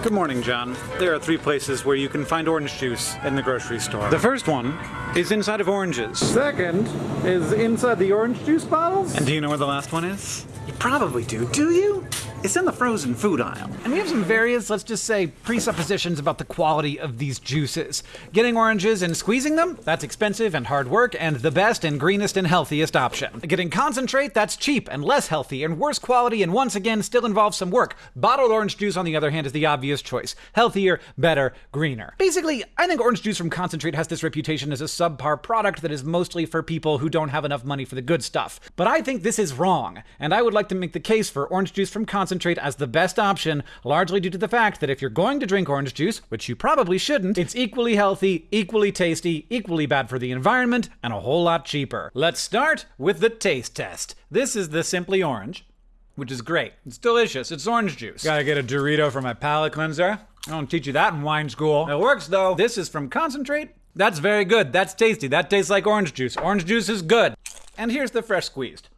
Good morning, John. There are three places where you can find orange juice in the grocery store. The first one is inside of oranges. Second is inside the orange juice bottles. And do you know where the last one is? You probably do, do you? It's in the frozen food aisle. And we have some various, let's just say, presuppositions about the quality of these juices. Getting oranges and squeezing them, that's expensive and hard work, and the best and greenest and healthiest option. Getting concentrate, that's cheap and less healthy and worse quality, and once again, still involves some work. Bottled orange juice, on the other hand, is the obvious choice. Healthier, better, greener. Basically, I think orange juice from concentrate has this reputation as a subpar product that is mostly for people who don't have enough money for the good stuff. But I think this is wrong, and I would like to make the case for orange juice from concentrate concentrate as the best option, largely due to the fact that if you're going to drink orange juice, which you probably shouldn't, it's equally healthy, equally tasty, equally bad for the environment, and a whole lot cheaper. Let's start with the taste test. This is the Simply Orange, which is great. It's delicious. It's orange juice. Gotta get a Dorito for my palate cleanser. I don't teach you that in wine school. It works though. This is from concentrate. That's very good. That's tasty. That tastes like orange juice. Orange juice is good. And here's the fresh squeezed.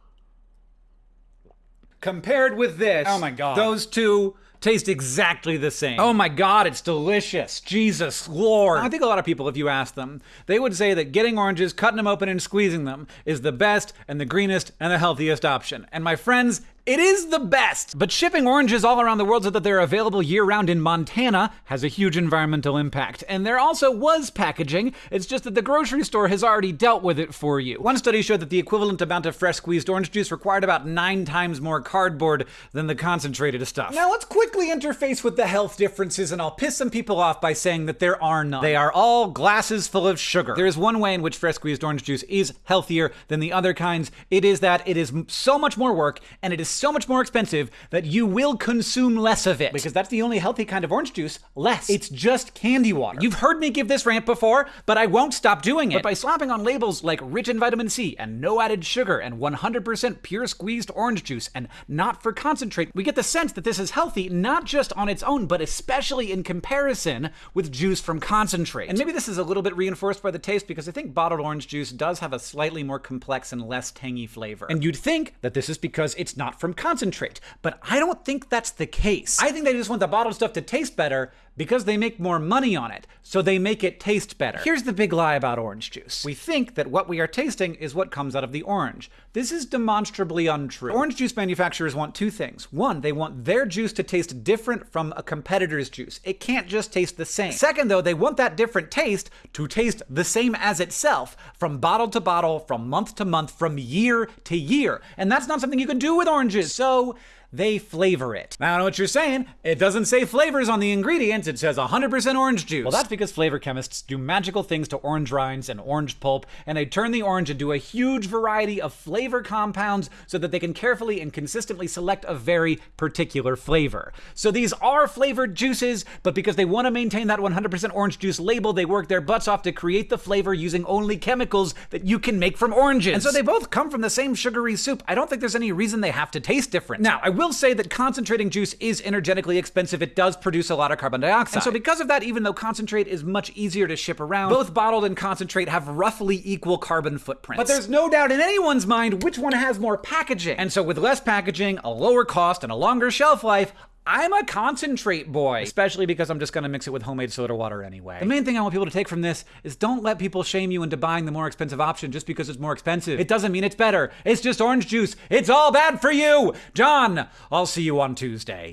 Compared with this, Oh my God. those two taste exactly the same. Oh my god, it's delicious. Jesus Lord. I think a lot of people, if you ask them, they would say that getting oranges, cutting them open, and squeezing them is the best and the greenest and the healthiest option. And my friends, it is the best! But shipping oranges all around the world so that they're available year round in Montana has a huge environmental impact. And there also was packaging, it's just that the grocery store has already dealt with it for you. One study showed that the equivalent amount of fresh squeezed orange juice required about nine times more cardboard than the concentrated stuff. Now let's quickly interface with the health differences, and I'll piss some people off by saying that there are none. They are all glasses full of sugar. There is one way in which fresh squeezed orange juice is healthier than the other kinds. It is that it is so much more work, and it is so much more expensive that you will consume less of it. Because that's the only healthy kind of orange juice, less. It's just candy water. You've heard me give this rant before, but I won't stop doing it. But by slapping on labels like rich in vitamin C and no added sugar and 100% pure squeezed orange juice and not for concentrate, we get the sense that this is healthy not just on its own, but especially in comparison with juice from concentrate. And maybe this is a little bit reinforced by the taste because I think bottled orange juice does have a slightly more complex and less tangy flavor. And you'd think that this is because it's not from concentrate, but I don't think that's the case. I think they just want the bottled stuff to taste better because they make more money on it, so they make it taste better. Here's the big lie about orange juice. We think that what we are tasting is what comes out of the orange. This is demonstrably untrue. Orange juice manufacturers want two things. One, they want their juice to taste different from a competitor's juice. It can't just taste the same. Second, though, they want that different taste to taste the same as itself from bottle to bottle, from month to month, from year to year. And that's not something you can do with oranges. So, they flavor it. Now, I know what you're saying. It doesn't say flavors on the ingredients, it says 100% orange juice. Well, that's because flavor chemists do magical things to orange rinds and orange pulp, and they turn the orange into a huge variety of flavor compounds so that they can carefully and consistently select a very particular flavor. So these are flavored juices, but because they want to maintain that 100% orange juice label, they work their butts off to create the flavor using only chemicals that you can make from oranges. And so they both come from the same sugary soup. I don't think there's any reason they have to taste different. Now, I will say that concentrating juice is energetically expensive. It does produce a lot of carbon dioxide. And so because of that, even though concentrate is much easier to ship around, both bottled and concentrate have roughly equal carbon footprints. But there's no doubt in anyone's mind which one has more packaging. And so with less packaging, a lower cost, and a longer shelf life, I'm a concentrate boy, especially because I'm just gonna mix it with homemade soda water anyway. The main thing I want people to take from this is don't let people shame you into buying the more expensive option just because it's more expensive. It doesn't mean it's better. It's just orange juice. It's all bad for you. John, I'll see you on Tuesday.